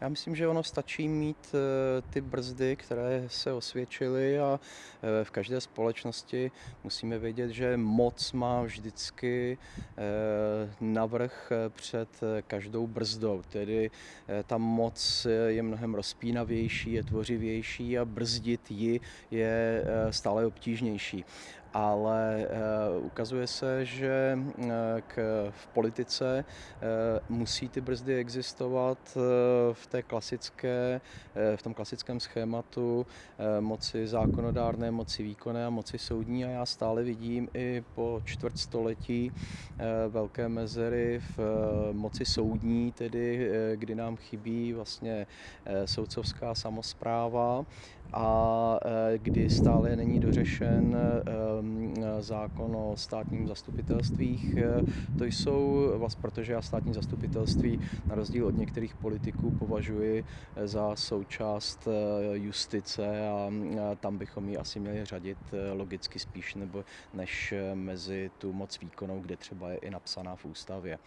Já myslím, že ono stačí mít eh, ty brzdy, které se osvědčily a eh, v každé společnosti musíme vědět, že moc má vždycky eh, navrh před každou brzdou. Tedy ta moc je mnohem rozpínavější, je tvořivější a brzdit ji je stále obtížnější ale uh, ukazuje se, že uh, k, v politice uh, musí ty brzdy existovat v té klasické, v tom klasickém schématu moci zákonodárné, moci výkonné a moci soudní. A já stále vidím i po čtvrtstoletí velké mezery v moci soudní, tedy kdy nám chybí vlastně soudcovská samozpráva a kdy stále není dořešen zákon o státním zastupitelstvích. To jsou, protože já státní zastupitelství na rozdíl od některých politiků považuji za součást justice a tam bychom ji asi měli řadit logicky spíš nebo než mezi tu moc výkonou, kde třeba je i napsaná v ústavě.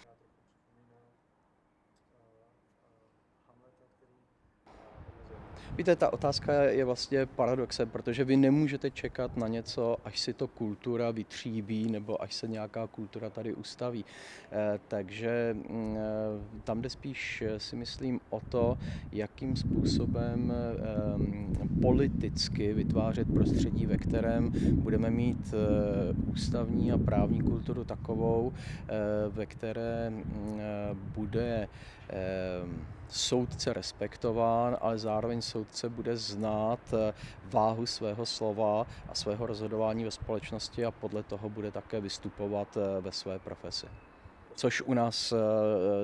Víte, ta otázka je vlastně paradoxem, protože vy nemůžete čekat na něco, až si to kultura vytříbí nebo až se nějaká kultura tady ustaví. Eh, takže mm, eh, tam jde spíš, eh, si myslím, o to, jakým způsobem politicky vytvářet prostředí, ve kterém budeme mít ústavní a právní kulturu takovou, ve které mm, bude soudce respektován, ale zároveň soudce bude znát eh, váhu svého slova a svého rozhodování ve společnosti a podle toho bude také vystupovat eh, ve své profesi což u nás eh,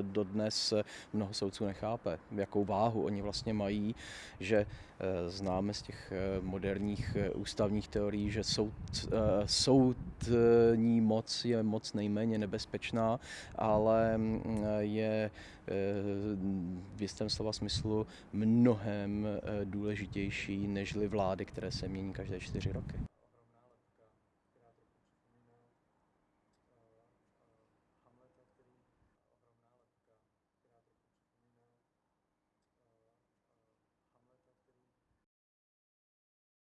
dodnes mnoho soudců nechápe, jakou váhu oni vlastně mají, že eh, známe z těch eh, moderních ústavních teorií, že soud, soudní moc je moc nejméně nebezpečná, ale mm, je v jistém slova smyslu mnohem důležitější nežli vlády, které se mění každé čtyři roky.